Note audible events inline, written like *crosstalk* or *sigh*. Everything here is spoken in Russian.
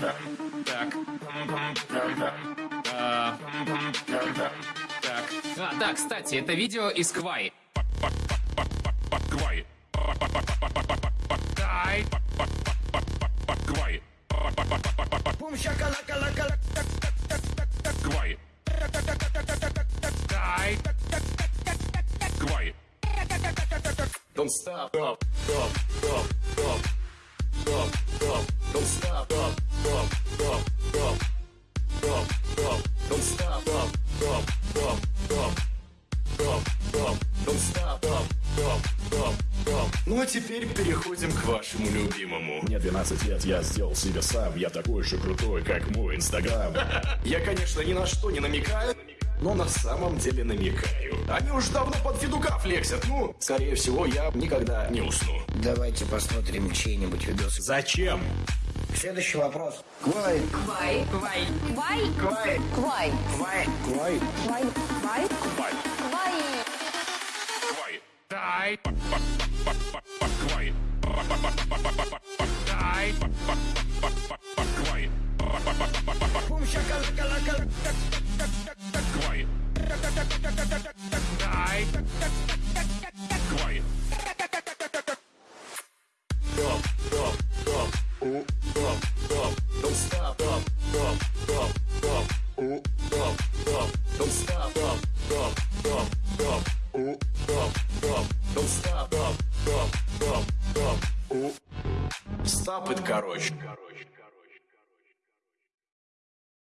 Так. А, Так. А, да, кстати, это видео из Квай. Квай. Дай. Квай. Квай. Дай. Квай. Don't stop. Stop. Stop. Stop. Don't stop. Don't stop. Ну а теперь переходим к вашему любимому. Мне 12 лет, я сделал себя сам Я такой же крутой, как мой инстаграм *laughs* Я, конечно, ни на что не намекаю, но на самом деле намекаю. Они уже давно под федука флексят. Ну, скорее всего, я никогда не усну. Давайте посмотрим чей-нибудь видос. Зачем? Следующий вопрос. Квай. Квай. Квай. Квай. Квай. Квай. Квай. Квай. Квай. Квай. Квай. Квай. Квай. Дай. Квай. Дай. Квай. Квай. Дай. Квай. Stop, stop, stop. Stop it, короче.